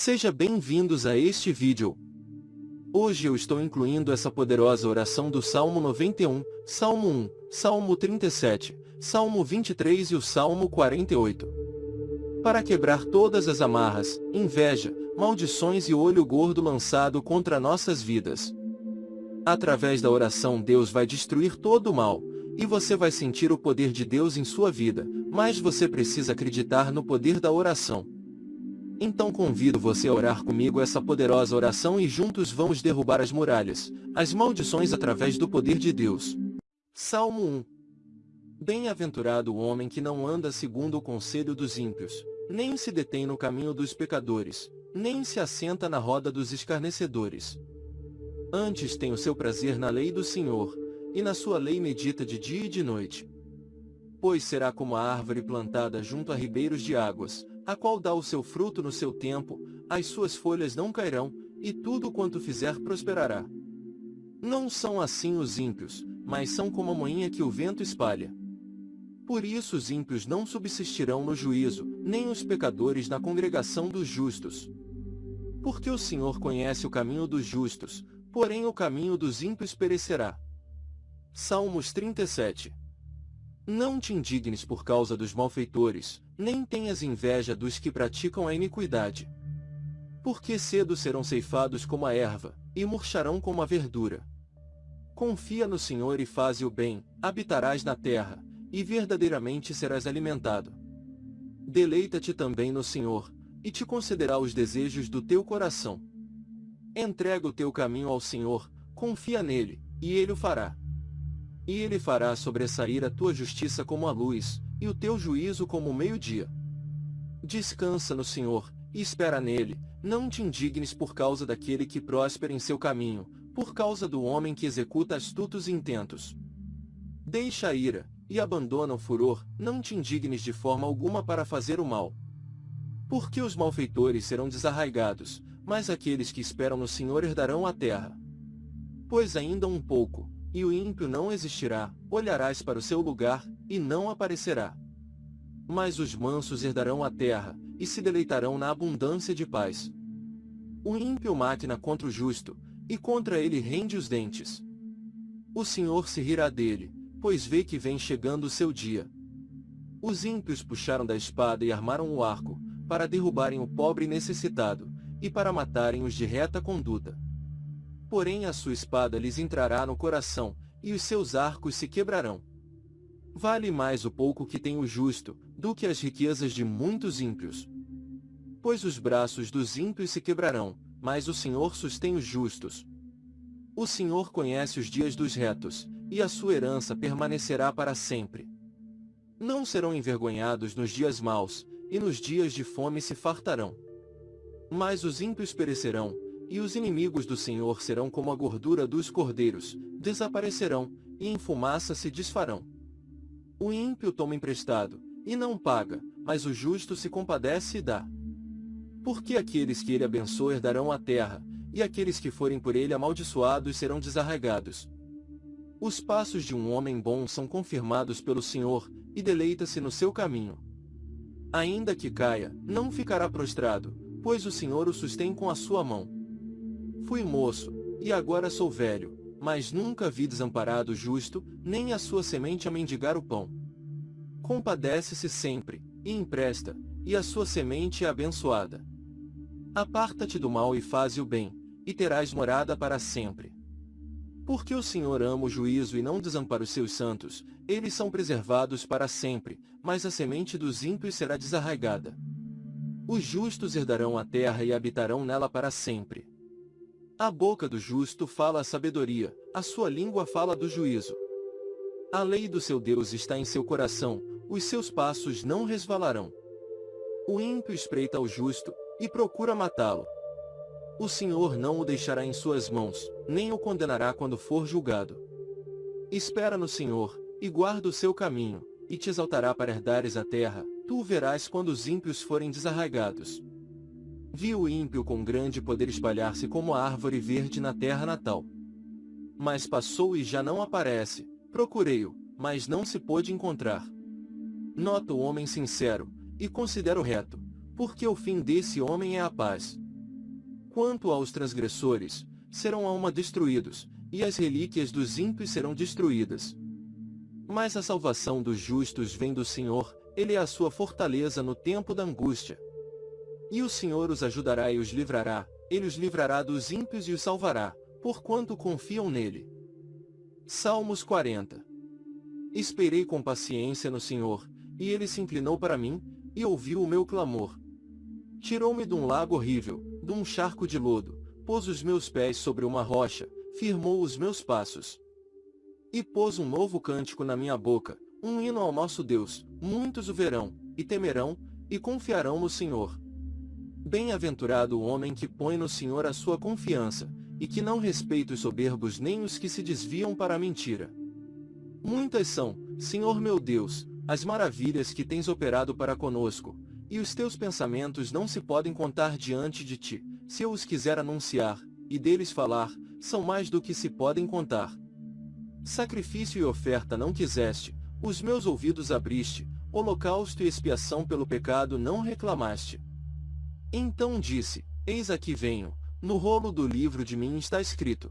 Seja bem-vindos a este vídeo. Hoje eu estou incluindo essa poderosa oração do Salmo 91, Salmo 1, Salmo 37, Salmo 23 e o Salmo 48. Para quebrar todas as amarras, inveja, maldições e olho gordo lançado contra nossas vidas. Através da oração Deus vai destruir todo o mal, e você vai sentir o poder de Deus em sua vida, mas você precisa acreditar no poder da oração. Então convido você a orar comigo essa poderosa oração e juntos vamos derrubar as muralhas, as maldições através do poder de Deus. Salmo 1 Bem-aventurado o homem que não anda segundo o conselho dos ímpios, nem se detém no caminho dos pecadores, nem se assenta na roda dos escarnecedores. Antes tem o seu prazer na lei do Senhor, e na sua lei medita de dia e de noite. Pois será como a árvore plantada junto a ribeiros de águas, a qual dá o seu fruto no seu tempo, as suas folhas não cairão, e tudo quanto fizer prosperará. Não são assim os ímpios, mas são como a moinha que o vento espalha. Por isso os ímpios não subsistirão no juízo, nem os pecadores na congregação dos justos. Porque o Senhor conhece o caminho dos justos, porém o caminho dos ímpios perecerá. Salmos 37 não te indignes por causa dos malfeitores, nem tenhas inveja dos que praticam a iniquidade. Porque cedo serão ceifados como a erva, e murcharão como a verdura. Confia no Senhor e faze o bem, habitarás na terra, e verdadeiramente serás alimentado. Deleita-te também no Senhor, e te concederá os desejos do teu coração. Entrega o teu caminho ao Senhor, confia nele, e ele o fará. E ele fará sobressair a tua justiça como a luz, e o teu juízo como o meio-dia. Descansa no Senhor, e espera nele, não te indignes por causa daquele que próspera em seu caminho, por causa do homem que executa astutos intentos. Deixa a ira, e abandona o furor, não te indignes de forma alguma para fazer o mal. Porque os malfeitores serão desarraigados, mas aqueles que esperam no Senhor herdarão a terra. Pois ainda um pouco, e o ímpio não existirá, olharás para o seu lugar, e não aparecerá. Mas os mansos herdarão a terra, e se deleitarão na abundância de paz. O ímpio máquina contra o justo, e contra ele rende os dentes. O Senhor se rirá dele, pois vê que vem chegando o seu dia. Os ímpios puxaram da espada e armaram o arco, para derrubarem o pobre necessitado, e para matarem os de reta conduta. Porém a sua espada lhes entrará no coração, e os seus arcos se quebrarão. Vale mais o pouco que tem o justo, do que as riquezas de muitos ímpios. Pois os braços dos ímpios se quebrarão, mas o Senhor sustém os justos. O Senhor conhece os dias dos retos, e a sua herança permanecerá para sempre. Não serão envergonhados nos dias maus, e nos dias de fome se fartarão. Mas os ímpios perecerão, e os inimigos do Senhor serão como a gordura dos cordeiros, desaparecerão, e em fumaça se desfarão. O ímpio toma emprestado, e não paga, mas o justo se compadece e dá. Porque aqueles que ele abençoa herdarão a terra, e aqueles que forem por ele amaldiçoados serão desarraigados. Os passos de um homem bom são confirmados pelo Senhor, e deleita-se no seu caminho. Ainda que caia, não ficará prostrado, pois o Senhor o sustém com a sua mão. Fui moço, e agora sou velho, mas nunca vi desamparado o justo, nem a sua semente a mendigar o pão. Compadece-se sempre, e empresta, e a sua semente é abençoada. Aparta-te do mal e faze o bem, e terás morada para sempre. Porque o Senhor ama o juízo e não desampara os seus santos, eles são preservados para sempre, mas a semente dos ímpios será desarraigada. Os justos herdarão a terra e habitarão nela para sempre. A boca do justo fala a sabedoria, a sua língua fala do juízo. A lei do seu Deus está em seu coração, os seus passos não resvalarão. O ímpio espreita o justo, e procura matá-lo. O Senhor não o deixará em suas mãos, nem o condenará quando for julgado. Espera no Senhor, e guarda o seu caminho, e te exaltará para herdares a terra, tu o verás quando os ímpios forem desarraigados. Viu o ímpio com grande poder espalhar-se como a árvore verde na terra natal. Mas passou e já não aparece, procurei-o, mas não se pôde encontrar. Nota o homem sincero, e considero reto, porque o fim desse homem é a paz. Quanto aos transgressores, serão alma destruídos, e as relíquias dos ímpios serão destruídas. Mas a salvação dos justos vem do Senhor, Ele é a sua fortaleza no tempo da angústia. E o Senhor os ajudará e os livrará, Ele os livrará dos ímpios e os salvará, porquanto confiam nele. Salmos 40 Esperei com paciência no Senhor, e ele se inclinou para mim, e ouviu o meu clamor. Tirou-me de um lago horrível, de um charco de lodo, pôs os meus pés sobre uma rocha, firmou os meus passos. E pôs um novo cântico na minha boca, um hino ao nosso Deus, muitos o verão, e temerão, e confiarão no Senhor. Bem-aventurado o homem que põe no Senhor a sua confiança, e que não respeita os soberbos nem os que se desviam para a mentira. Muitas são, Senhor meu Deus, as maravilhas que tens operado para conosco, e os teus pensamentos não se podem contar diante de ti, se eu os quiser anunciar, e deles falar, são mais do que se podem contar. Sacrifício e oferta não quiseste, os meus ouvidos abriste, holocausto e expiação pelo pecado não reclamaste. Então disse, Eis aqui venho, no rolo do livro de mim está escrito.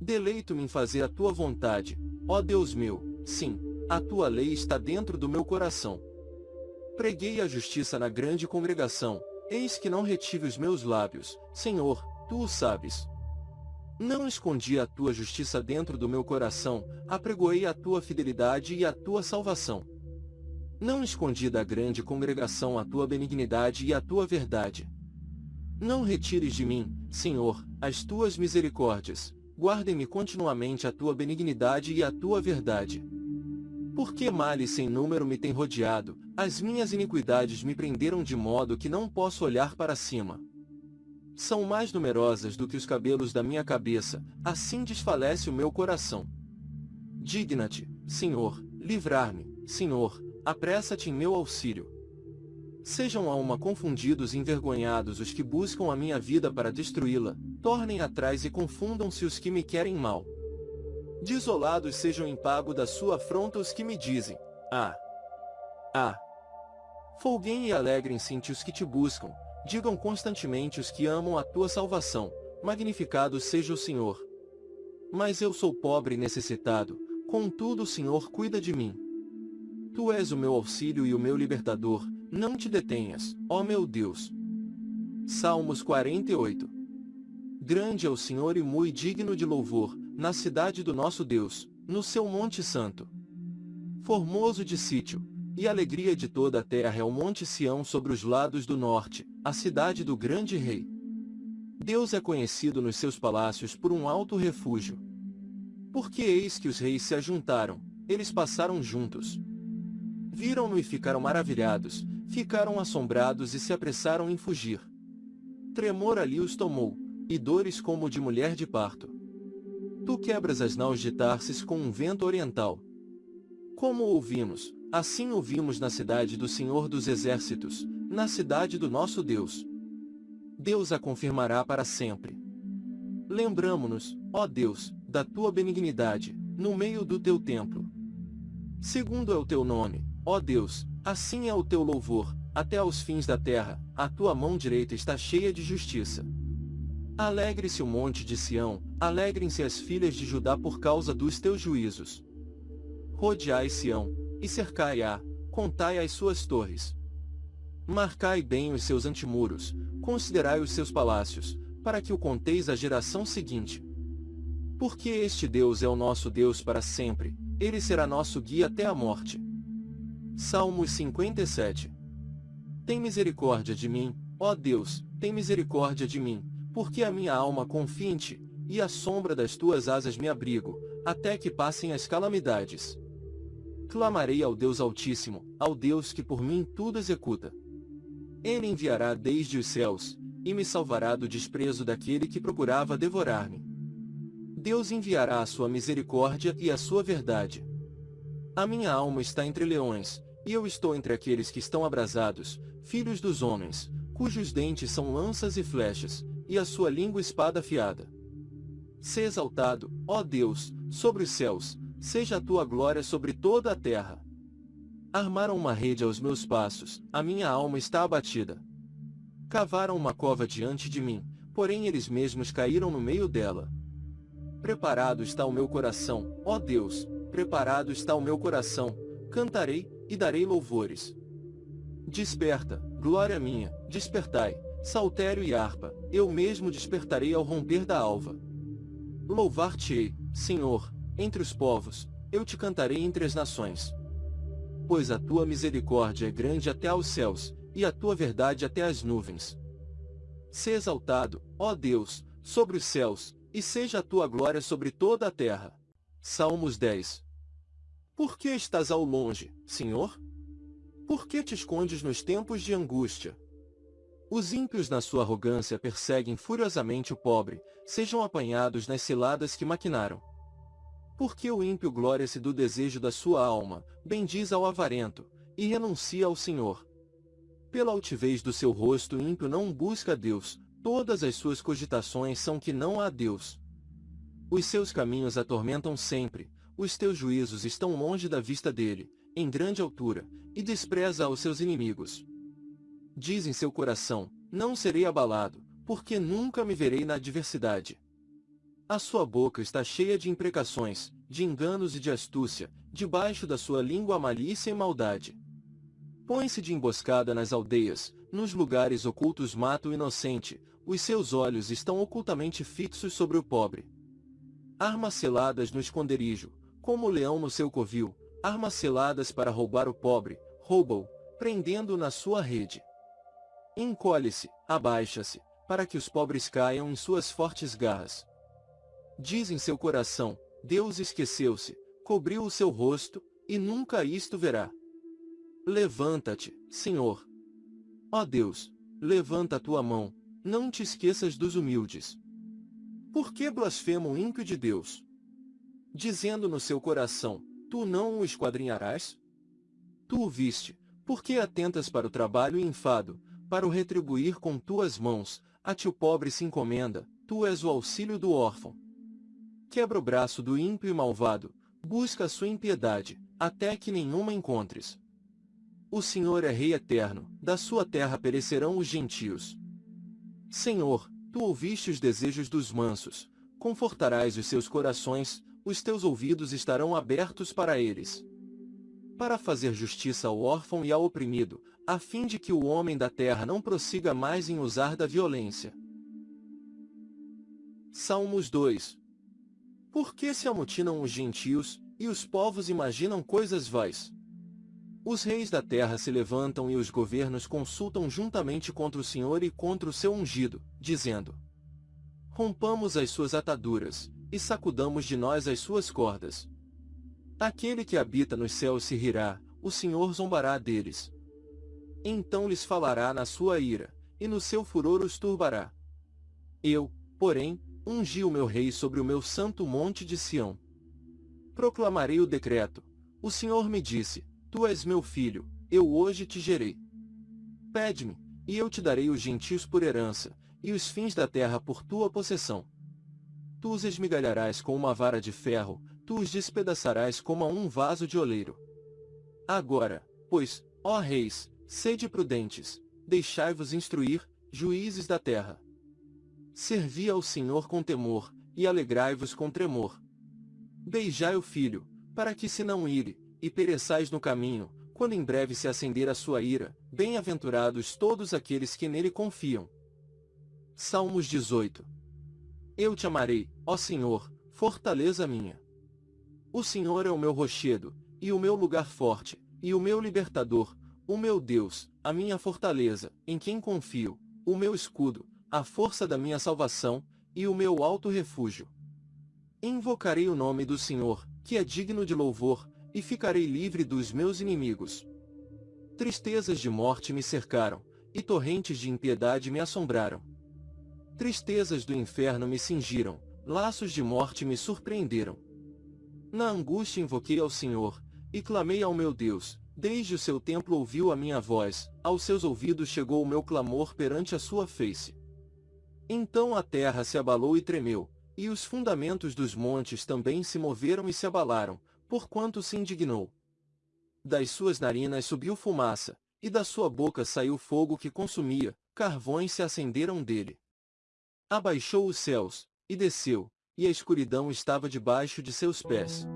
Deleito-me em fazer a tua vontade, ó Deus meu, sim, a tua lei está dentro do meu coração. Preguei a justiça na grande congregação, eis que não retive os meus lábios, Senhor, tu o sabes. Não escondi a tua justiça dentro do meu coração, apregoei a tua fidelidade e a tua salvação. Não escondi da grande congregação a tua benignidade e a tua verdade. Não retires de mim, Senhor, as tuas misericórdias, guardem-me continuamente a tua benignidade e a tua verdade. Porque males sem número me têm rodeado, as minhas iniquidades me prenderam de modo que não posso olhar para cima. São mais numerosas do que os cabelos da minha cabeça, assim desfalece o meu coração. Digna-te, Senhor, livrar-me, Senhor, apressa-te em meu auxílio. Sejam a uma confundidos e envergonhados os que buscam a minha vida para destruí-la, tornem atrás e confundam-se os que me querem mal. Desolados sejam em pago da sua afronta os que me dizem, ah, ah. Folguem e alegrem-se os que te buscam, digam constantemente os que amam a tua salvação, magnificado seja o Senhor. Mas eu sou pobre e necessitado, contudo o Senhor cuida de mim. Tu és o meu auxílio e o meu libertador, não te detenhas, ó meu Deus. Salmos 48 Grande é o Senhor e muito digno de louvor, na cidade do nosso Deus, no seu monte santo. Formoso de sítio, e alegria de toda a terra é o monte Sião sobre os lados do norte, a cidade do grande rei. Deus é conhecido nos seus palácios por um alto refúgio. Porque eis que os reis se ajuntaram, eles passaram juntos. Viram-no e ficaram maravilhados, ficaram assombrados e se apressaram em fugir. Tremor ali os tomou, e dores como de mulher de parto. Tu quebras as naus de Tarsis com um vento oriental. Como ouvimos, assim ouvimos na cidade do Senhor dos Exércitos, na cidade do nosso Deus. Deus a confirmará para sempre. Lembramo-nos, ó Deus, da tua benignidade, no meio do teu templo. Segundo é o teu nome, ó Deus, assim é o teu louvor, até aos fins da terra, a tua mão direita está cheia de justiça. Alegre-se o monte de Sião, alegrem-se as filhas de Judá por causa dos teus juízos. Rodeai Sião, e cercai-a, contai as suas torres. Marcai bem os seus antemuros, considerai os seus palácios, para que o conteis à geração seguinte. Porque este Deus é o nosso Deus para sempre, ele será nosso guia até a morte. Salmos 57 Tem misericórdia de mim, ó Deus, tem misericórdia de mim, porque a minha alma confia em ti, e à sombra das tuas asas me abrigo, até que passem as calamidades. Clamarei ao Deus Altíssimo, ao Deus que por mim tudo executa. Ele enviará desde os céus, e me salvará do desprezo daquele que procurava devorar-me. Deus enviará a sua misericórdia e a sua verdade. A minha alma está entre leões, e eu estou entre aqueles que estão abrasados, filhos dos homens, cujos dentes são lanças e flechas, e a sua língua espada afiada. Se exaltado, ó Deus, sobre os céus, seja a tua glória sobre toda a terra. Armaram uma rede aos meus passos, a minha alma está abatida. Cavaram uma cova diante de mim, porém eles mesmos caíram no meio dela. Preparado está o meu coração, ó Deus, preparado está o meu coração, cantarei, e darei louvores. Desperta, glória minha, despertai, saltério e harpa, eu mesmo despertarei ao romper da alva. Louvar-te-ei, Senhor, entre os povos, eu te cantarei entre as nações. Pois a tua misericórdia é grande até aos céus, e a tua verdade até as nuvens. Se exaltado, ó Deus, sobre os céus, e seja a tua glória sobre toda a terra. Salmos 10 Por que estás ao longe, Senhor? Por que te escondes nos tempos de angústia? Os ímpios na sua arrogância perseguem furiosamente o pobre, sejam apanhados nas ciladas que maquinaram. Porque o ímpio glória-se do desejo da sua alma, bendiz ao avarento, e renuncia ao Senhor. Pela altivez do seu rosto ímpio não busca Deus, todas as suas cogitações são que não há Deus. Os seus caminhos atormentam sempre, os teus juízos estão longe da vista dele, em grande altura, e despreza aos seus inimigos. Diz em seu coração, não serei abalado, porque nunca me verei na adversidade. A sua boca está cheia de imprecações, de enganos e de astúcia, debaixo da sua língua malícia e maldade. Põe-se de emboscada nas aldeias, nos lugares ocultos mata o inocente, os seus olhos estão ocultamente fixos sobre o pobre. Armas seladas no esconderijo, como o leão no seu covil, armas seladas para roubar o pobre, rouba-o, prendendo-o na sua rede. Encolhe-se, abaixa-se, para que os pobres caiam em suas fortes garras. Diz em seu coração, Deus esqueceu-se, cobriu o seu rosto, e nunca isto verá. Levanta-te, Senhor. Ó Deus, levanta a tua mão, não te esqueças dos humildes. Por que blasfema o ímpio de Deus? Dizendo no seu coração, tu não o esquadrinharás? Tu o viste, por que atentas para o trabalho e enfado, para o retribuir com tuas mãos, a ti o pobre se encomenda, tu és o auxílio do órfão. Quebra o braço do ímpio e malvado, busca a sua impiedade, até que nenhuma encontres. O Senhor é Rei eterno, da sua terra perecerão os gentios. Senhor, tu ouviste os desejos dos mansos, confortarás os seus corações, os teus ouvidos estarão abertos para eles. Para fazer justiça ao órfão e ao oprimido, a fim de que o homem da terra não prossiga mais em usar da violência. Salmos 2 por que se amotinam os gentios, e os povos imaginam coisas vais? Os reis da terra se levantam e os governos consultam juntamente contra o Senhor e contra o seu ungido, dizendo, Rompamos as suas ataduras, e sacudamos de nós as suas cordas. Aquele que habita nos céus se rirá, o Senhor zombará deles. Então lhes falará na sua ira, e no seu furor os turbará. Eu, porém, ungi o meu rei sobre o meu santo monte de Sião. Proclamarei o decreto. O Senhor me disse, Tu és meu filho, eu hoje te gerei. Pede-me, e eu te darei os gentios por herança, e os fins da terra por tua possessão. Tu os esmigalharás com uma vara de ferro, tu os despedaçarás como a um vaso de oleiro. Agora, pois, ó reis, sede prudentes, deixai-vos instruir, juízes da terra. Servi ao Senhor com temor, e alegrai-vos com tremor. Beijai o filho, para que se não ire, e pereçais no caminho, quando em breve se acender a sua ira, bem-aventurados todos aqueles que nele confiam. Salmos 18 Eu te amarei, ó Senhor, fortaleza minha. O Senhor é o meu rochedo, e o meu lugar forte, e o meu libertador, o meu Deus, a minha fortaleza, em quem confio, o meu escudo, a força da minha salvação, e o meu alto refúgio. Invocarei o nome do Senhor, que é digno de louvor, e ficarei livre dos meus inimigos. Tristezas de morte me cercaram, e torrentes de impiedade me assombraram. Tristezas do inferno me cingiram, laços de morte me surpreenderam. Na angústia invoquei ao Senhor, e clamei ao meu Deus, desde o seu templo ouviu a minha voz, aos seus ouvidos chegou o meu clamor perante a sua face. Então a terra se abalou e tremeu, e os fundamentos dos montes também se moveram e se abalaram, porquanto se indignou. Das suas narinas subiu fumaça, e da sua boca saiu fogo que consumia, carvões se acenderam dele. Abaixou os céus, e desceu, e a escuridão estava debaixo de seus pés.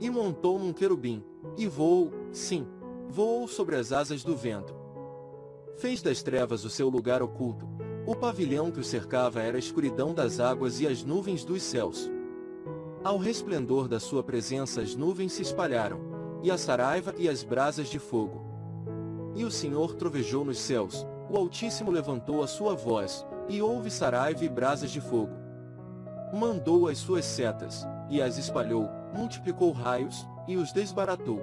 E montou num querubim, e voou, sim, voou sobre as asas do vento. Fez das trevas o seu lugar oculto, o pavilhão que o cercava era a escuridão das águas e as nuvens dos céus. Ao resplendor da sua presença as nuvens se espalharam, e a saraiva e as brasas de fogo. E o Senhor trovejou nos céus, o Altíssimo levantou a sua voz, e houve saraiva e brasas de fogo. Mandou as suas setas, e as espalhou, multiplicou raios, e os desbaratou.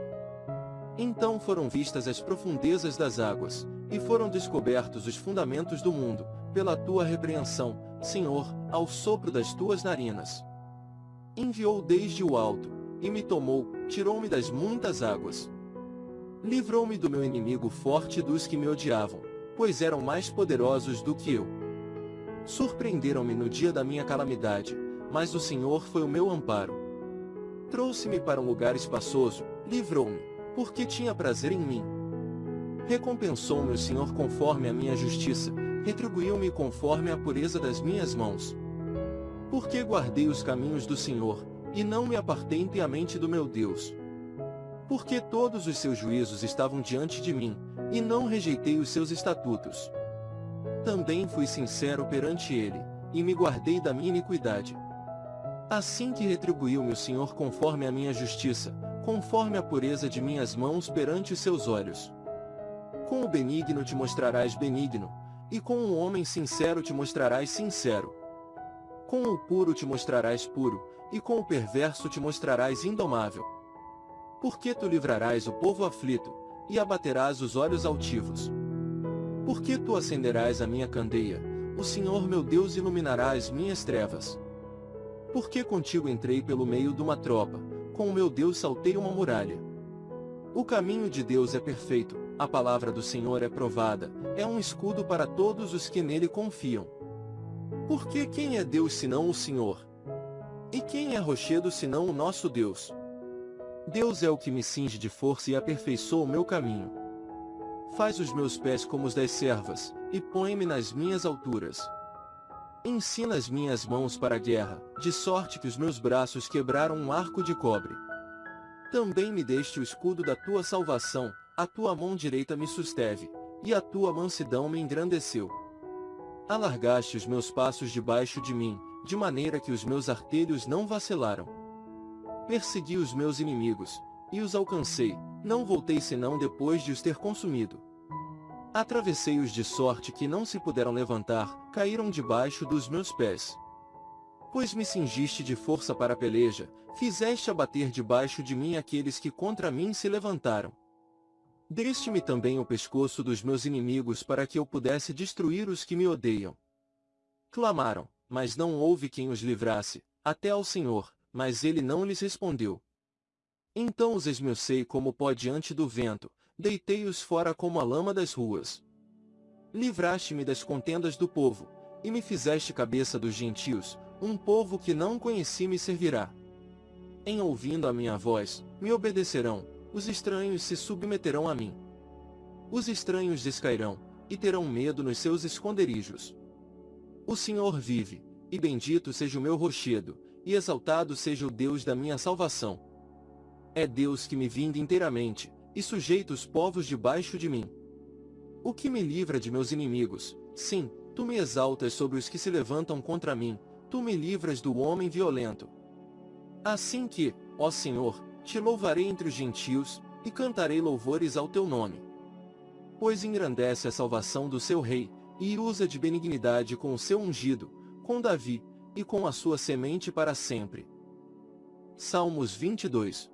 Então foram vistas as profundezas das águas, e foram descobertos os fundamentos do mundo, pela tua repreensão, Senhor, ao sopro das tuas narinas. Enviou desde o alto, e me tomou, tirou-me das muitas águas. Livrou-me do meu inimigo forte dos que me odiavam, pois eram mais poderosos do que eu. Surpreenderam-me no dia da minha calamidade, mas o Senhor foi o meu amparo. Trouxe-me para um lugar espaçoso, livrou-me, porque tinha prazer em mim. Recompensou-me o Senhor conforme a minha justiça, retribuiu-me conforme a pureza das minhas mãos. Porque guardei os caminhos do Senhor, e não me apartei impiamente do meu Deus. Porque todos os seus juízos estavam diante de mim, e não rejeitei os seus estatutos. Também fui sincero perante ele, e me guardei da minha iniquidade. Assim que retribuiu-me o Senhor conforme a minha justiça, conforme a pureza de minhas mãos perante os seus olhos. Com o benigno te mostrarás benigno, e com o homem sincero te mostrarás sincero. Com o puro te mostrarás puro, e com o perverso te mostrarás indomável. Porque tu livrarás o povo aflito, e abaterás os olhos altivos. Porque tu acenderás a minha candeia, o Senhor meu Deus iluminará as minhas trevas. Porque contigo entrei pelo meio de uma tropa, com o meu Deus saltei uma muralha. O caminho de Deus é perfeito, a palavra do Senhor é provada, é um escudo para todos os que nele confiam. Porque quem é Deus senão o Senhor? E quem é rochedo senão o nosso Deus? Deus é o que me cinge de força e aperfeiçoa o meu caminho. Faz os meus pés como os das servas, e põe-me nas minhas alturas. Ensina as minhas mãos para a guerra, de sorte que os meus braços quebraram um arco de cobre. Também me deste o escudo da tua salvação, a tua mão direita me susteve, e a tua mansidão me engrandeceu. Alargaste os meus passos debaixo de mim, de maneira que os meus artelhos não vacilaram. Persegui os meus inimigos, e os alcancei, não voltei senão depois de os ter consumido. Atravessei-os de sorte que não se puderam levantar, caíram debaixo dos meus pés. Pois me cingiste de força para a peleja, fizeste abater debaixo de mim aqueles que contra mim se levantaram. Deste-me também o pescoço dos meus inimigos para que eu pudesse destruir os que me odeiam. Clamaram, mas não houve quem os livrasse, até ao Senhor, mas ele não lhes respondeu. Então os esmiucei como pó diante do vento, deitei-os fora como a lama das ruas. Livraste-me das contendas do povo, e me fizeste cabeça dos gentios, um povo que não conheci me servirá. Em ouvindo a minha voz, me obedecerão, os estranhos se submeterão a mim. Os estranhos descairão, e terão medo nos seus esconderijos. O Senhor vive, e bendito seja o meu rochedo, e exaltado seja o Deus da minha salvação. É Deus que me vinda inteiramente, e sujeita os povos debaixo de mim. O que me livra de meus inimigos, sim, tu me exaltas sobre os que se levantam contra mim, tu me livras do homem violento. Assim que, ó Senhor, te louvarei entre os gentios, e cantarei louvores ao teu nome. Pois engrandece a salvação do seu rei, e usa de benignidade com o seu ungido, com Davi, e com a sua semente para sempre. Salmos 22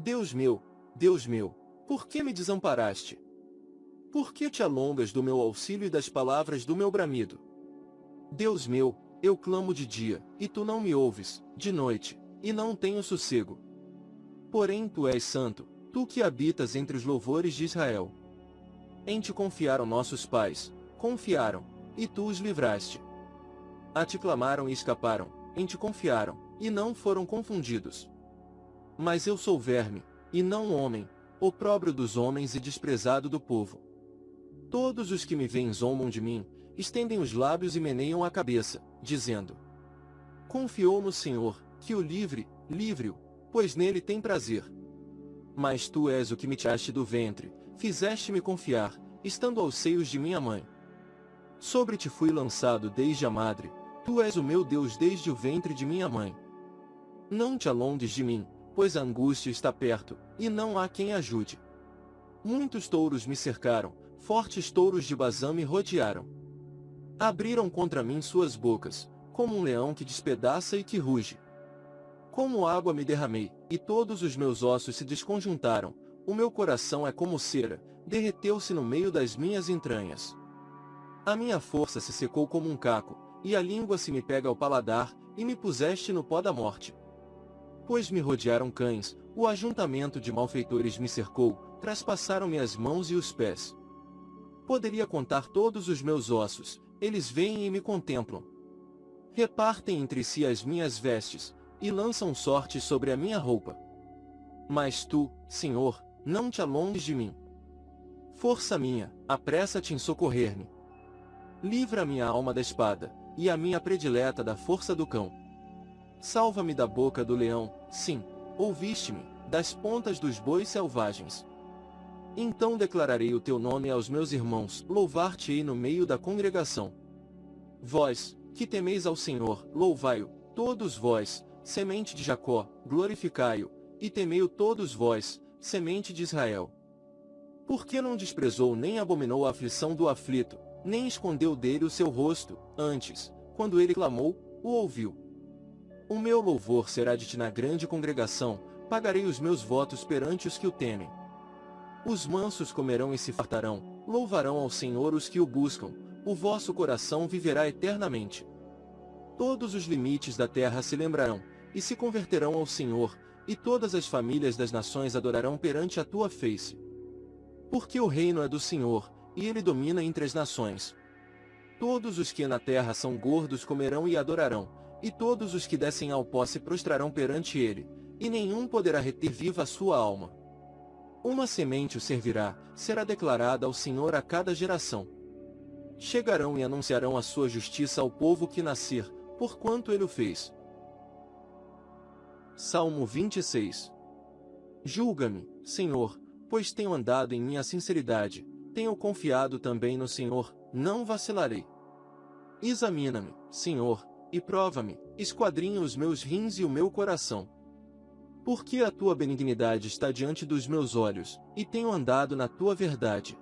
Deus meu, Deus meu, por que me desamparaste? Por que te alongas do meu auxílio e das palavras do meu bramido? Deus meu, eu clamo de dia, e tu não me ouves, de noite, e não tenho sossego. Porém tu és santo, tu que habitas entre os louvores de Israel. Em te confiaram nossos pais, confiaram, e tu os livraste. A te clamaram e escaparam, em te confiaram, e não foram confundidos. Mas eu sou verme, e não homem, opróbrio dos homens e desprezado do povo. Todos os que me veem zombam de mim, estendem os lábios e meneiam a cabeça, dizendo: Confiou no Senhor, que o livre, livre-o, pois nele tem prazer. Mas tu és o que me tiraste do ventre, fizeste-me confiar, estando aos seios de minha mãe. Sobre ti fui lançado desde a madre, tu és o meu Deus desde o ventre de minha mãe. Não te alongues de mim, pois a angústia está perto, e não há quem ajude. Muitos touros me cercaram, fortes touros de Bazã me rodearam. Abriram contra mim suas bocas, como um leão que despedaça e que ruge. Como água me derramei, e todos os meus ossos se desconjuntaram, o meu coração é como cera, derreteu-se no meio das minhas entranhas. A minha força se secou como um caco, e a língua se me pega ao paladar, e me puseste no pó da morte. Pois me rodearam cães, o ajuntamento de malfeitores me cercou, traspassaram-me as mãos e os pés. Poderia contar todos os meus ossos, eles vêm e me contemplam, repartem entre si as minhas vestes, e lançam sorte sobre a minha roupa. Mas tu, Senhor, não te alongues de mim. Força minha, apressa-te em socorrer-me. Livra minha alma da espada, e a minha predileta da força do cão. Salva-me da boca do leão, sim, ouviste-me, das pontas dos bois selvagens. Então declararei o teu nome aos meus irmãos, louvar-te-ei no meio da congregação. Vós, que temeis ao Senhor, louvai-o, todos vós, semente de Jacó, glorificai-o, e temei-o todos vós, semente de Israel. Porque não desprezou nem abominou a aflição do aflito, nem escondeu dele o seu rosto, antes, quando ele clamou, o ouviu. O meu louvor será de ti na grande congregação, pagarei os meus votos perante os que o temem. Os mansos comerão e se fartarão, louvarão ao Senhor os que o buscam, o vosso coração viverá eternamente. Todos os limites da terra se lembrarão, e se converterão ao Senhor, e todas as famílias das nações adorarão perante a tua face. Porque o reino é do Senhor, e ele domina entre as nações. Todos os que na terra são gordos comerão e adorarão, e todos os que descem ao pó se prostrarão perante ele, e nenhum poderá reter viva a sua alma. Uma semente o servirá, será declarada ao Senhor a cada geração. Chegarão e anunciarão a sua justiça ao povo que nascer, porquanto ele o fez. Salmo 26 Julga-me, Senhor, pois tenho andado em minha sinceridade, tenho confiado também no Senhor, não vacilarei. Examina-me, Senhor, e prova-me, esquadrinha os meus rins e o meu coração. Porque a tua benignidade está diante dos meus olhos, e tenho andado na tua verdade.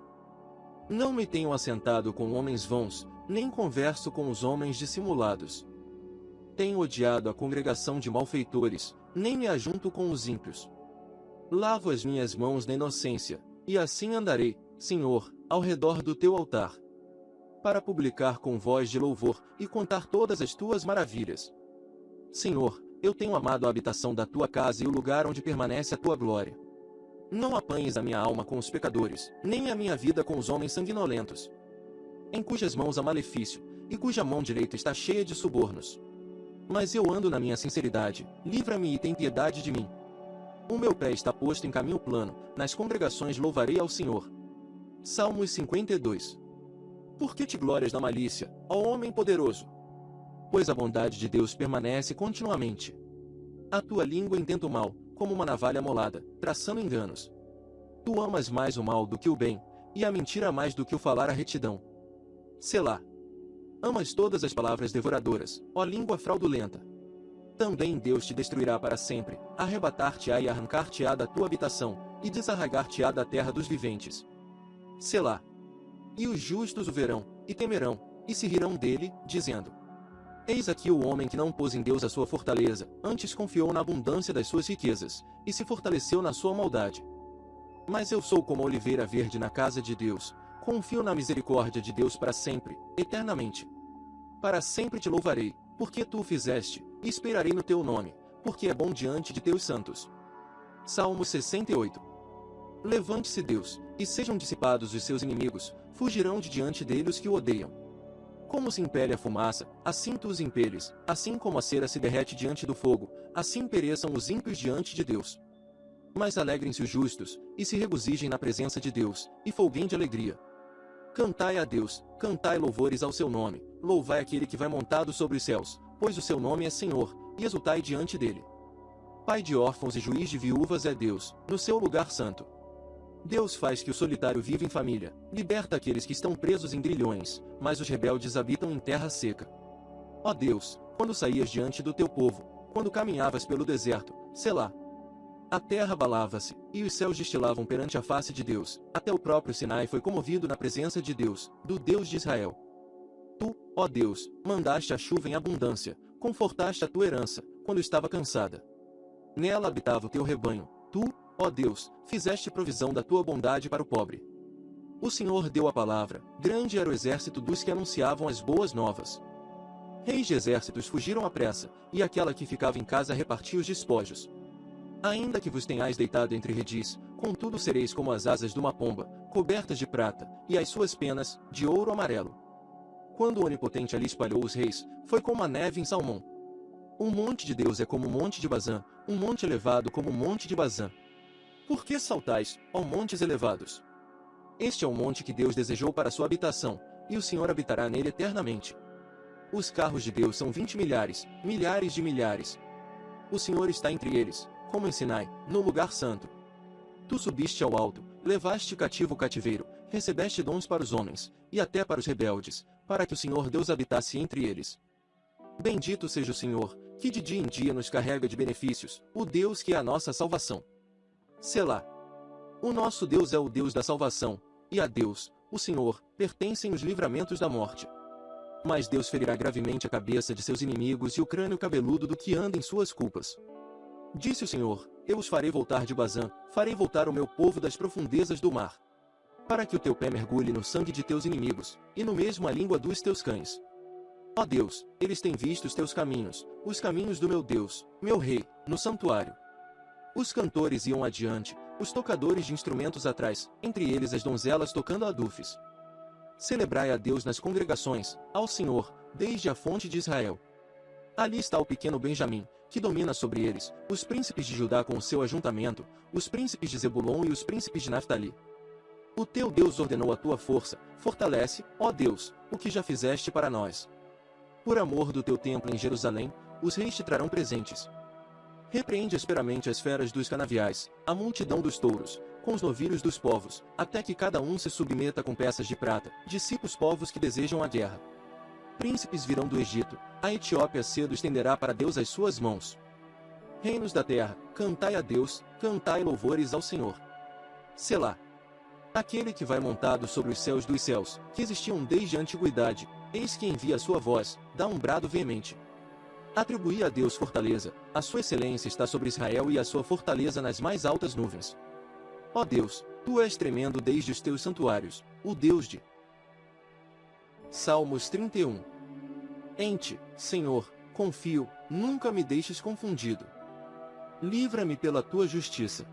Não me tenho assentado com homens vãos, nem converso com os homens dissimulados. Tenho odiado a congregação de malfeitores, nem me ajunto com os ímpios. Lavo as minhas mãos na inocência, e assim andarei, Senhor, ao redor do teu altar. Para publicar com voz de louvor, e contar todas as tuas maravilhas. Senhor, eu tenho amado a habitação da tua casa e o lugar onde permanece a tua glória. Não apanhes a minha alma com os pecadores, nem a minha vida com os homens sanguinolentos, em cujas mãos há malefício, e cuja mão direita está cheia de subornos. Mas eu ando na minha sinceridade, livra-me e tem piedade de mim. O meu pé está posto em caminho plano, nas congregações louvarei ao Senhor. Salmos 52 Por que te glórias na malícia, ó homem poderoso? Pois a bondade de Deus permanece continuamente. A tua língua intenta o mal, como uma navalha molada, traçando enganos. Tu amas mais o mal do que o bem, e a mentira mais do que o falar a retidão. Selá. Amas todas as palavras devoradoras, ó língua fraudulenta. Também Deus te destruirá para sempre, arrebatar-te-á e arrancar-te-á da tua habitação, e desarraigar-te-á da terra dos viventes. Selá. E os justos o verão, e temerão, e se rirão dele, dizendo: Eis aqui o homem que não pôs em Deus a sua fortaleza, antes confiou na abundância das suas riquezas, e se fortaleceu na sua maldade. Mas eu sou como a oliveira verde na casa de Deus, confio na misericórdia de Deus para sempre, eternamente. Para sempre te louvarei, porque tu o fizeste, e esperarei no teu nome, porque é bom diante de teus santos. Salmo 68 Levante-se Deus, e sejam dissipados os seus inimigos, fugirão de diante dele os que o odeiam. Como se impele a fumaça, assim tu os impeles, assim como a cera se derrete diante do fogo, assim pereçam os ímpios diante de Deus. Mas alegrem-se os justos, e se regozijem na presença de Deus, e folguem de alegria. Cantai a Deus, cantai louvores ao seu nome, louvai aquele que vai montado sobre os céus, pois o seu nome é Senhor, e exultai diante dele. Pai de órfãos e juiz de viúvas é Deus, no seu lugar santo. Deus faz que o solitário viva em família, liberta aqueles que estão presos em grilhões, mas os rebeldes habitam em terra seca. Ó Deus, quando saías diante do teu povo, quando caminhavas pelo deserto, Selá, a terra abalava-se, e os céus destilavam perante a face de Deus. Até o próprio Sinai foi comovido na presença de Deus, do Deus de Israel. Tu, ó Deus, mandaste a chuva em abundância, confortaste a tua herança, quando estava cansada. Nela habitava o teu rebanho. Tu, ó Deus, fizeste provisão da tua bondade para o pobre. O Senhor deu a palavra, grande era o exército dos que anunciavam as boas novas. Reis de exércitos fugiram à pressa, e aquela que ficava em casa repartia os despojos. Ainda que vos tenhais deitado entre redis, contudo sereis como as asas de uma pomba, cobertas de prata, e as suas penas, de ouro amarelo. Quando o Onipotente ali espalhou os reis, foi como a neve em Salmão. Um monte de Deus é como o monte de Bazã, um monte elevado como o monte de Bazã. Por que saltais, ó montes elevados? Este é o monte que Deus desejou para sua habitação, e o Senhor habitará nele eternamente. Os carros de Deus são vinte milhares, milhares de milhares. O Senhor está entre eles, como em Sinai, no lugar santo. Tu subiste ao alto, levaste cativo o cativeiro, recebeste dons para os homens, e até para os rebeldes, para que o Senhor Deus habitasse entre eles. Bendito seja o Senhor, que de dia em dia nos carrega de benefícios, o Deus que é a nossa salvação. Selá. O nosso Deus é o Deus da salvação, e a Deus, o Senhor, pertencem os livramentos da morte. Mas Deus ferirá gravemente a cabeça de seus inimigos e o crânio cabeludo do que anda em suas culpas. Disse o Senhor, eu os farei voltar de Bazã, farei voltar o meu povo das profundezas do mar. Para que o teu pé mergulhe no sangue de teus inimigos, e no mesmo a língua dos teus cães. Ó Deus, eles têm visto os teus caminhos, os caminhos do meu Deus, meu Rei, no santuário. Os cantores iam adiante, os tocadores de instrumentos atrás, entre eles as donzelas tocando adufes. Celebrai a Deus nas congregações, ao Senhor, desde a fonte de Israel. Ali está o pequeno Benjamim, que domina sobre eles, os príncipes de Judá com o seu ajuntamento, os príncipes de Zebulon e os príncipes de Naphtali. O teu Deus ordenou a tua força, fortalece, ó Deus, o que já fizeste para nós. Por amor do teu templo em Jerusalém, os reis te trarão presentes. Repreende asperamente as feras dos canaviais, a multidão dos touros, com os novilhos dos povos, até que cada um se submeta com peças de prata, dissipa os povos que desejam a guerra. Príncipes virão do Egito, a Etiópia cedo estenderá para Deus as suas mãos. Reinos da terra, cantai a Deus, cantai louvores ao Senhor. Selá. Aquele que vai montado sobre os céus dos céus, que existiam desde a antiguidade, eis que envia a sua voz, dá um brado veemente. Atribuí a Deus fortaleza, a sua excelência está sobre Israel e a sua fortaleza nas mais altas nuvens. Ó Deus, tu és tremendo desde os teus santuários, o Deus de Salmos 31 Em ti, Senhor, confio, nunca me deixes confundido. Livra-me pela tua justiça.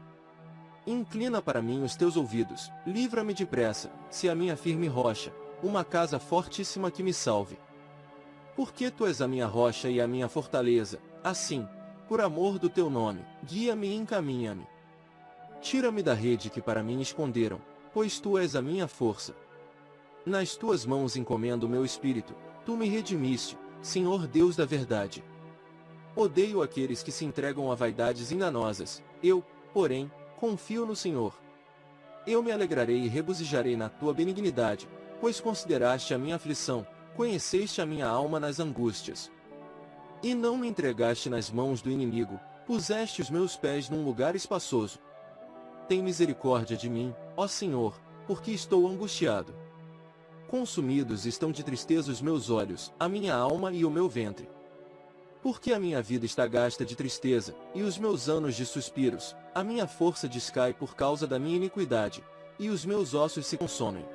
Inclina para mim os teus ouvidos, livra-me depressa, se a minha firme rocha, uma casa fortíssima que me salve. Porque tu és a minha rocha e a minha fortaleza, assim, por amor do teu nome, guia-me e encaminha-me. Tira-me da rede que para mim esconderam, pois tu és a minha força. Nas tuas mãos encomendo o meu espírito, tu me redimiste, Senhor Deus da verdade. Odeio aqueles que se entregam a vaidades enganosas, eu, porém, confio no Senhor. Eu me alegrarei e regozijarei na tua benignidade, pois consideraste a minha aflição, conheceste a minha alma nas angústias. E não me entregaste nas mãos do inimigo, puseste os meus pés num lugar espaçoso. Tem misericórdia de mim, ó Senhor, porque estou angustiado. Consumidos estão de tristeza os meus olhos, a minha alma e o meu ventre. Porque a minha vida está gasta de tristeza, e os meus anos de suspiros, a minha força descai por causa da minha iniquidade, e os meus ossos se consomem.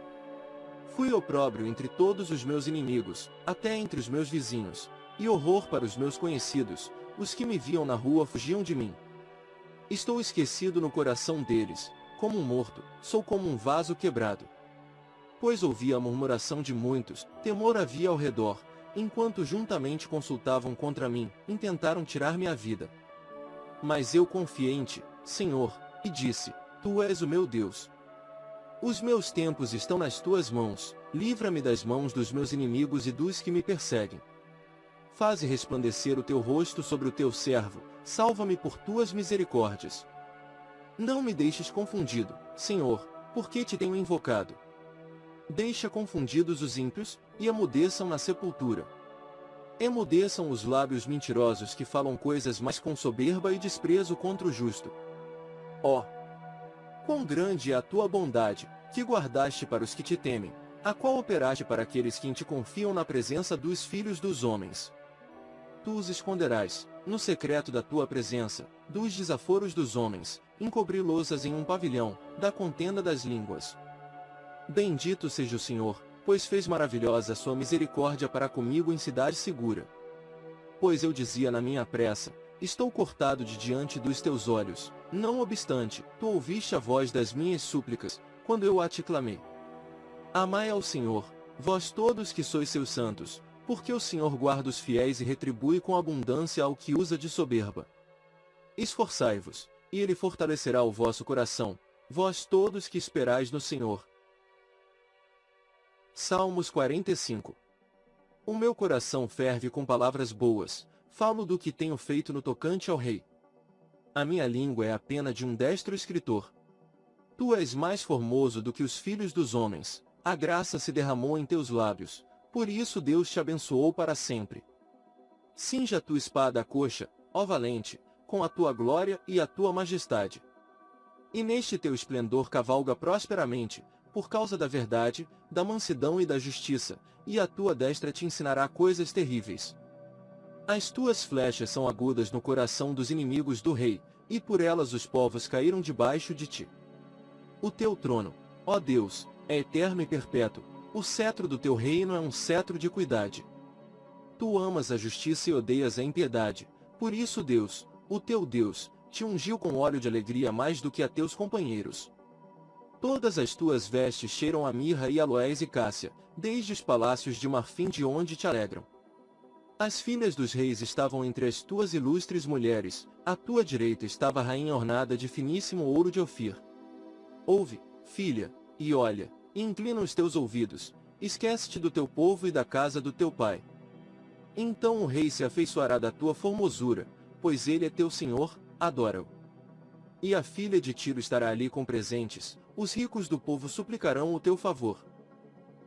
Fui opróbrio entre todos os meus inimigos, até entre os meus vizinhos, e horror para os meus conhecidos, os que me viam na rua fugiam de mim. Estou esquecido no coração deles, como um morto, sou como um vaso quebrado pois ouvia a murmuração de muitos, temor havia ao redor, enquanto juntamente consultavam contra mim, intentaram tirar-me a vida. Mas eu confiei em ti, Senhor, e disse, Tu és o meu Deus. Os meus tempos estão nas tuas mãos, livra-me das mãos dos meus inimigos e dos que me perseguem. Faze resplandecer o teu rosto sobre o teu servo, salva-me por tuas misericórdias. Não me deixes confundido, Senhor, porque te tenho invocado. Deixa confundidos os ímpios, e emudeçam na sepultura. Emudeçam os lábios mentirosos que falam coisas mais com soberba e desprezo contra o justo. Ó! Oh, quão grande é a tua bondade, que guardaste para os que te temem, a qual operaste para aqueles que em te confiam na presença dos filhos dos homens. Tu os esconderás, no secreto da tua presença, dos desaforos dos homens, encobri-los em um pavilhão, da contenda das línguas. Bendito seja o Senhor, pois fez maravilhosa sua misericórdia para comigo em cidade segura. Pois eu dizia na minha pressa, estou cortado de diante dos teus olhos, não obstante, tu ouviste a voz das minhas súplicas, quando eu a te clamei. Amai ao Senhor, vós todos que sois seus santos, porque o Senhor guarda os fiéis e retribui com abundância ao que usa de soberba. Esforçai-vos, e ele fortalecerá o vosso coração, vós todos que esperais no Senhor. Salmos 45 O meu coração ferve com palavras boas, falo do que tenho feito no tocante ao rei. A minha língua é a pena de um destro escritor. Tu és mais formoso do que os filhos dos homens, a graça se derramou em teus lábios, por isso Deus te abençoou para sempre. Cinja a tua espada à coxa, ó valente, com a tua glória e a tua majestade. E neste teu esplendor cavalga prosperamente, por causa da verdade, da mansidão e da justiça, e a tua destra te ensinará coisas terríveis. As tuas flechas são agudas no coração dos inimigos do rei, e por elas os povos caíram debaixo de ti. O teu trono, ó Deus, é eterno e perpétuo, o cetro do teu reino é um cetro de cuidade. Tu amas a justiça e odeias a impiedade, por isso Deus, o teu Deus, te ungiu com óleo de alegria mais do que a teus companheiros. Todas as tuas vestes cheiram a mirra e aloés e cássia, desde os palácios de marfim de onde te alegram. As filhas dos reis estavam entre as tuas ilustres mulheres, à tua direita estava a rainha ornada de finíssimo ouro de Ofir. Ouve, filha, e olha, e inclina os teus ouvidos, esquece-te do teu povo e da casa do teu pai. Então o rei se afeiçoará da tua formosura, pois ele é teu senhor, adora-o. E a filha de Tiro estará ali com presentes, os ricos do povo suplicarão o teu favor.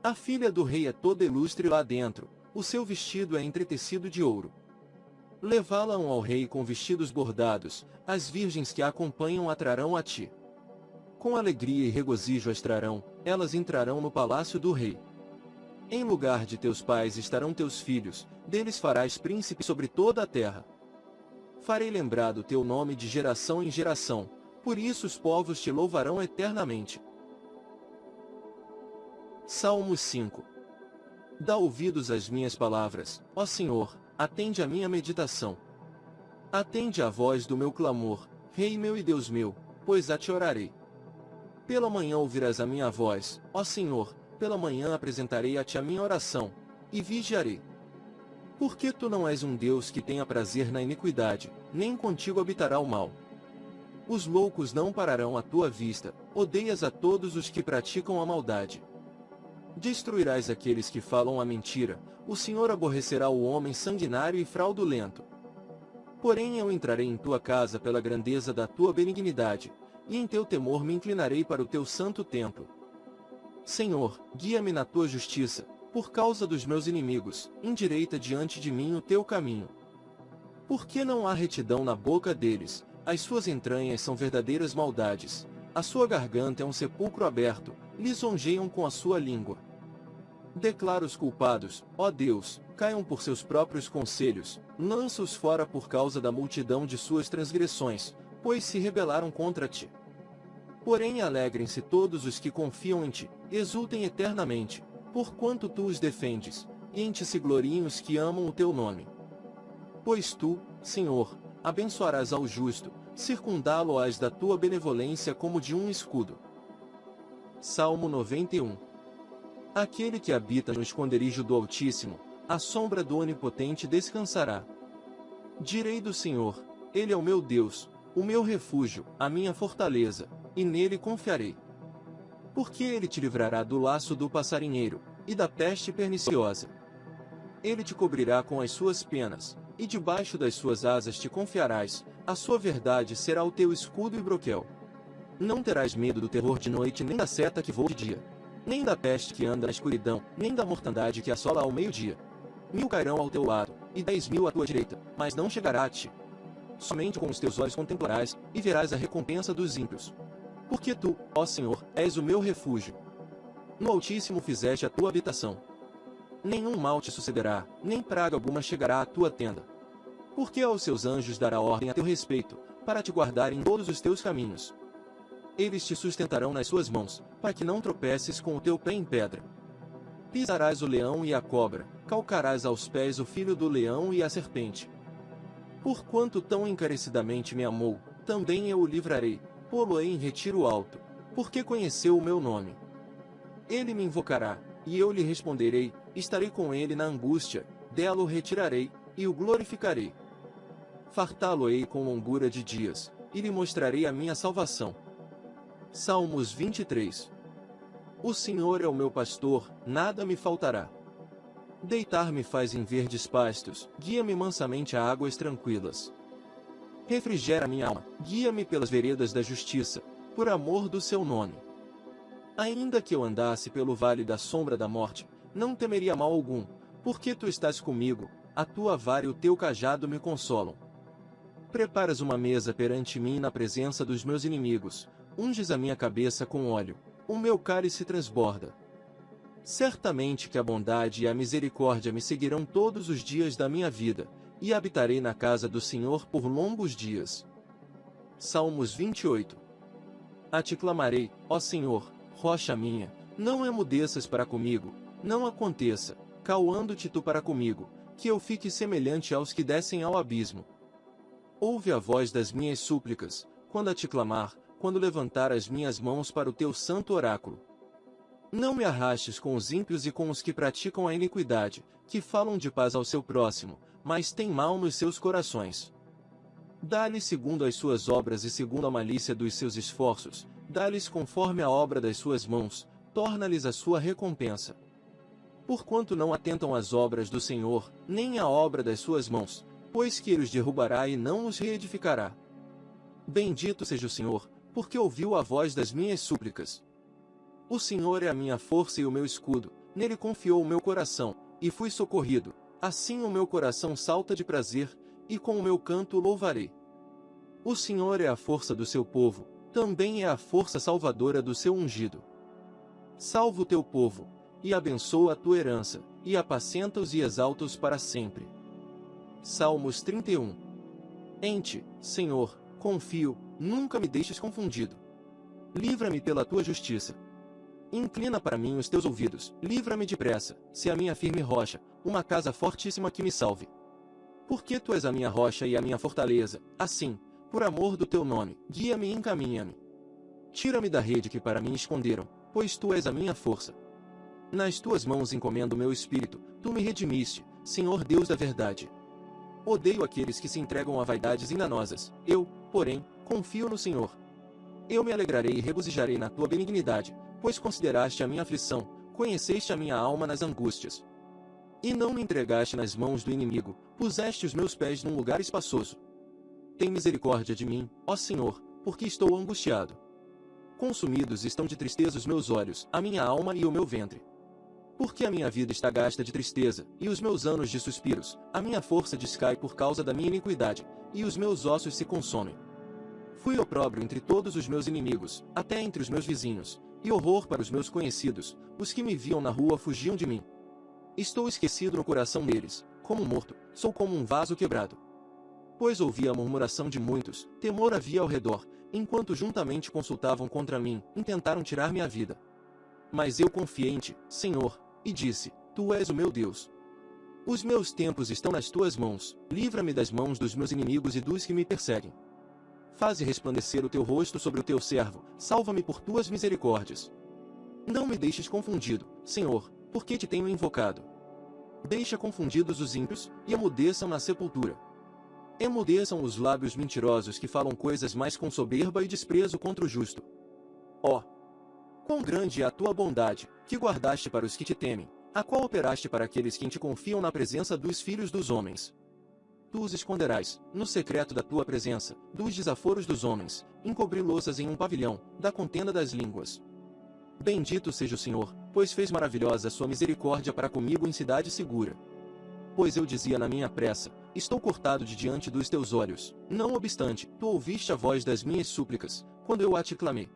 A filha do rei é toda ilustre lá dentro, o seu vestido é entretecido de ouro. Levá-la-ão ao rei com vestidos bordados, as virgens que a acompanham atrarão a ti. Com alegria e regozijo as trarão, elas entrarão no palácio do rei. Em lugar de teus pais estarão teus filhos, deles farás príncipe sobre toda a terra. Farei lembrar do teu nome de geração em geração, por isso os povos te louvarão eternamente. Salmo 5 Dá ouvidos às minhas palavras, ó Senhor, atende a minha meditação. Atende à voz do meu clamor, Rei meu e Deus meu, pois a te orarei. Pela manhã ouvirás a minha voz, ó Senhor, pela manhã apresentarei a ti a minha oração, e vigiarei. Porque tu não és um Deus que tenha prazer na iniquidade, nem contigo habitará o mal. Os loucos não pararão à tua vista, odeias a todos os que praticam a maldade. Destruirás aqueles que falam a mentira, o Senhor aborrecerá o homem sanguinário e fraudulento. Porém eu entrarei em tua casa pela grandeza da tua benignidade, e em teu temor me inclinarei para o teu santo templo. Senhor, guia-me na tua justiça, por causa dos meus inimigos, endireita diante de mim o teu caminho. Porque não há retidão na boca deles, as suas entranhas são verdadeiras maldades. A sua garganta é um sepulcro aberto, lisonjeiam com a sua língua. Declara os culpados, ó Deus, caiam por seus próprios conselhos, lança-os fora por causa da multidão de suas transgressões, pois se rebelaram contra ti. Porém alegrem-se todos os que confiam em ti, exultem eternamente, porquanto tu os defendes, e em ti se gloriem os que amam o teu nome. Pois tu, Senhor, abençoarás ao justo, circundá-lo-ás da tua benevolência como de um escudo. Salmo 91 Aquele que habita no esconderijo do Altíssimo, a sombra do Onipotente descansará. Direi do Senhor, Ele é o meu Deus, o meu refúgio, a minha fortaleza, e nele confiarei. Porque ele te livrará do laço do passarinheiro, e da peste perniciosa. Ele te cobrirá com as suas penas, e debaixo das suas asas te confiarás, a sua verdade será o teu escudo e broquel. Não terás medo do terror de noite nem da seta que voa de dia, nem da peste que anda na escuridão, nem da mortandade que assola ao meio-dia. Mil cairão ao teu lado, e dez mil à tua direita, mas não chegará a ti. Somente com os teus olhos contemplarás, e verás a recompensa dos ímpios. Porque tu, ó Senhor, és o meu refúgio. No Altíssimo fizeste a tua habitação. Nenhum mal te sucederá, nem praga alguma chegará à tua tenda. Porque aos seus anjos dará ordem a teu respeito, para te guardar em todos os teus caminhos. Eles te sustentarão nas suas mãos, para que não tropeces com o teu pé em pedra. Pisarás o leão e a cobra, calcarás aos pés o filho do leão e a serpente. Porquanto tão encarecidamente me amou, também eu o livrarei, pô-lo-ei em retiro alto, porque conheceu o meu nome. Ele me invocará, e eu lhe responderei, estarei com ele na angústia, dela o retirarei, e o glorificarei. Fartá-lo-ei com longura de dias, e lhe mostrarei a minha salvação. Salmos 23 O Senhor é o meu pastor, nada me faltará. Deitar-me faz em verdes pastos, guia-me mansamente a águas tranquilas. Refrigera minha alma, guia-me pelas veredas da justiça, por amor do seu nome. Ainda que eu andasse pelo vale da sombra da morte, não temeria mal algum, porque tu estás comigo, a tua vara e o teu cajado me consolam. Preparas uma mesa perante mim na presença dos meus inimigos, unges a minha cabeça com óleo, o meu cálice transborda. Certamente que a bondade e a misericórdia me seguirão todos os dias da minha vida, e habitarei na casa do Senhor por longos dias. Salmos 28 A te clamarei, ó Senhor, rocha minha, não emudeças para comigo, não aconteça, cauando-te tu para comigo, que eu fique semelhante aos que descem ao abismo. Ouve a voz das minhas súplicas, quando a te clamar, quando levantar as minhas mãos para o teu santo oráculo. Não me arrastes com os ímpios e com os que praticam a iniquidade, que falam de paz ao seu próximo, mas têm mal nos seus corações. Dá-lhes segundo as suas obras e segundo a malícia dos seus esforços, dá-lhes conforme a obra das suas mãos, torna-lhes a sua recompensa. Porquanto não atentam às obras do Senhor, nem à obra das suas mãos, pois que ele os derrubará e não os reedificará. Bendito seja o Senhor, porque ouviu a voz das minhas súplicas. O Senhor é a minha força e o meu escudo, nele confiou o meu coração, e fui socorrido. Assim o meu coração salta de prazer, e com o meu canto louvarei. O Senhor é a força do seu povo, também é a força salvadora do seu ungido. Salva o teu povo, e abençoa a tua herança, e apacenta-os e exalta-os para sempre. Salmos 31 Em ti, Senhor, confio, nunca me deixes confundido. Livra-me pela tua justiça. Inclina para mim os teus ouvidos, livra-me depressa, se a minha firme rocha, uma casa fortíssima que me salve. Porque tu és a minha rocha e a minha fortaleza, assim, por amor do teu nome, guia-me e encaminha-me. Tira-me da rede que para mim esconderam, pois tu és a minha força. Nas tuas mãos encomendo o meu espírito, tu me redimiste, Senhor Deus da verdade. Odeio aqueles que se entregam a vaidades enganosas. Eu, porém, confio no Senhor. Eu me alegrarei e regozijarei na tua benignidade, pois consideraste a minha aflição, conheceste a minha alma nas angústias. E não me entregaste nas mãos do inimigo, puseste os meus pés num lugar espaçoso. Tem misericórdia de mim, ó Senhor, porque estou angustiado. Consumidos estão de tristeza os meus olhos, a minha alma e o meu ventre. Porque a minha vida está gasta de tristeza, e os meus anos de suspiros, a minha força descai por causa da minha iniquidade, e os meus ossos se consomem. Fui opróbrio entre todos os meus inimigos, até entre os meus vizinhos, e horror para os meus conhecidos, os que me viam na rua fugiam de mim. Estou esquecido no coração deles, como morto, sou como um vaso quebrado. Pois ouvi a murmuração de muitos, temor havia ao redor, enquanto juntamente consultavam contra mim, intentaram tirar minha vida. Mas eu confiei em ti, Senhor, e disse: Tu és o meu Deus. Os meus tempos estão nas tuas mãos, livra-me das mãos dos meus inimigos e dos que me perseguem. Faze resplandecer o teu rosto sobre o teu servo, salva-me por tuas misericórdias. Não me deixes confundido, Senhor, porque te tenho invocado. Deixa confundidos os ímpios, e emudeçam na sepultura. Emudeçam os lábios mentirosos que falam coisas mais com soberba e desprezo contra o justo. Ó! Oh, Quão grande é a tua bondade, que guardaste para os que te temem, a qual operaste para aqueles que te confiam na presença dos filhos dos homens. Tu os esconderás, no secreto da tua presença, dos desaforos dos homens, encobri-los em um pavilhão, da contenda das línguas. Bendito seja o Senhor, pois fez maravilhosa sua misericórdia para comigo em cidade segura. Pois eu dizia na minha pressa, estou cortado de diante dos teus olhos. Não obstante, tu ouviste a voz das minhas súplicas, quando eu a te clamei.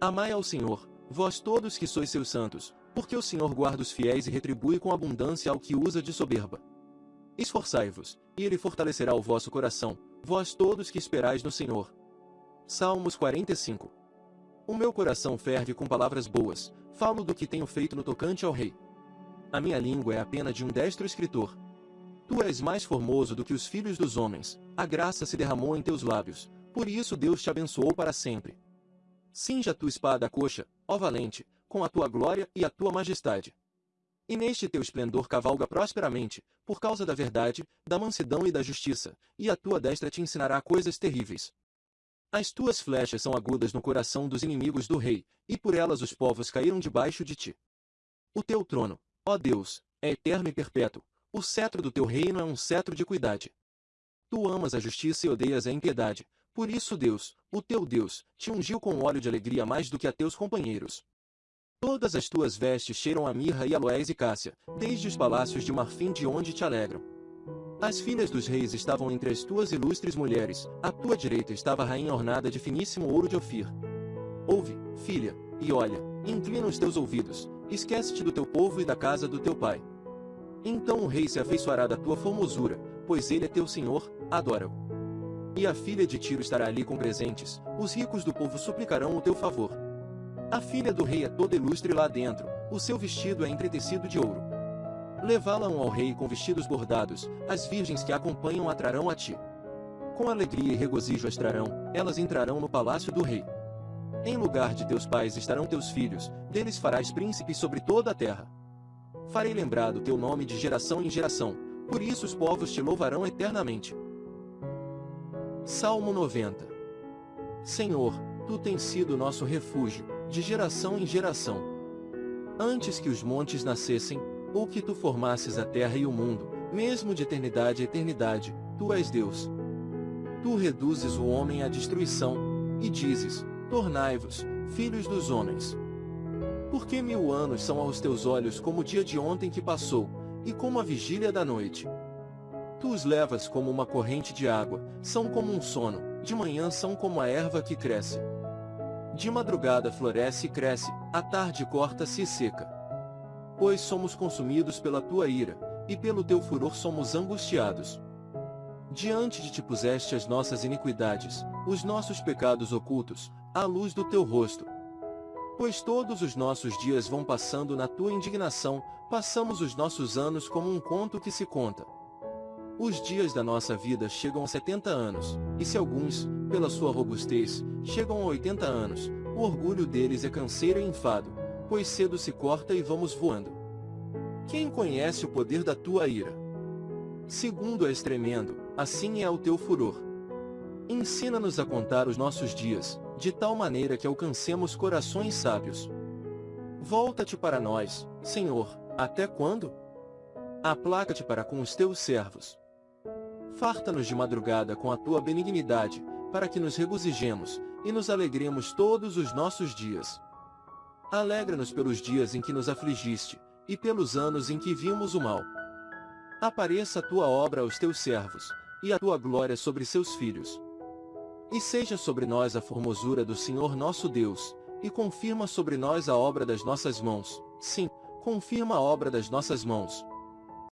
Amai ao Senhor, vós todos que sois seus santos, porque o Senhor guarda os fiéis e retribui com abundância ao que usa de soberba. Esforçai-vos, e ele fortalecerá o vosso coração, vós todos que esperais no Senhor. Salmos 45 O meu coração ferve com palavras boas, falo do que tenho feito no tocante ao rei. A minha língua é a pena de um destro escritor. Tu és mais formoso do que os filhos dos homens, a graça se derramou em teus lábios, por isso Deus te abençoou para sempre. Cinja a tua espada à coxa, ó valente, com a tua glória e a tua majestade. E neste teu esplendor cavalga prosperamente, por causa da verdade, da mansidão e da justiça, e a tua destra te ensinará coisas terríveis. As tuas flechas são agudas no coração dos inimigos do rei, e por elas os povos caíram debaixo de ti. O teu trono, ó Deus, é eterno e perpétuo, o cetro do teu reino é um cetro de equidade. Tu amas a justiça e odeias a impiedade, por isso Deus, o teu Deus, te ungiu com óleo de alegria mais do que a teus companheiros. Todas as tuas vestes cheiram a mirra e aloés e cássia, desde os palácios de marfim de onde te alegram. As filhas dos reis estavam entre as tuas ilustres mulheres, à tua direita estava a rainha ornada de finíssimo ouro de Ofir. Ouve, filha, e olha, inclina os teus ouvidos, esquece-te do teu povo e da casa do teu pai. Então o rei se afeiçoará da tua formosura, pois ele é teu senhor, adora-o. E a filha de Tiro estará ali com presentes, os ricos do povo suplicarão o teu favor. A filha do rei é toda ilustre lá dentro, o seu vestido é entretecido de ouro. Levá-la-ão ao rei com vestidos bordados, as virgens que a acompanham atrarão a ti. Com alegria e regozijo as trarão, elas entrarão no palácio do rei. Em lugar de teus pais estarão teus filhos, deles farás príncipes sobre toda a terra. Farei lembrado teu nome de geração em geração, por isso os povos te louvarão eternamente. Salmo 90 Senhor, Tu tens sido nosso refúgio, de geração em geração. Antes que os montes nascessem, ou que tu formasses a terra e o mundo, mesmo de eternidade a eternidade, tu és Deus. Tu reduzes o homem à destruição, e dizes, tornai-vos, filhos dos homens. Porque mil anos são aos teus olhos como o dia de ontem que passou, e como a vigília da noite. Tu os levas como uma corrente de água, são como um sono, de manhã são como a erva que cresce. De madrugada floresce e cresce, à tarde corta-se e seca. Pois somos consumidos pela tua ira, e pelo teu furor somos angustiados. Diante de ti puseste as nossas iniquidades, os nossos pecados ocultos, à luz do teu rosto. Pois todos os nossos dias vão passando na tua indignação, passamos os nossos anos como um conto que se conta. Os dias da nossa vida chegam a 70 anos, e se alguns, pela sua robustez, chegam a 80 anos, o orgulho deles é canseiro e enfado, pois cedo se corta e vamos voando. Quem conhece o poder da tua ira? Segundo és tremendo, assim é o teu furor. Ensina-nos a contar os nossos dias, de tal maneira que alcancemos corações sábios. Volta-te para nós, Senhor, até quando? Aplaca-te para com os teus servos. Farta-nos de madrugada com a tua benignidade, para que nos regozijemos, e nos alegremos todos os nossos dias. Alegra-nos pelos dias em que nos afligiste, e pelos anos em que vimos o mal. Apareça a tua obra aos teus servos, e a tua glória sobre seus filhos. E seja sobre nós a formosura do Senhor nosso Deus, e confirma sobre nós a obra das nossas mãos. Sim, confirma a obra das nossas mãos.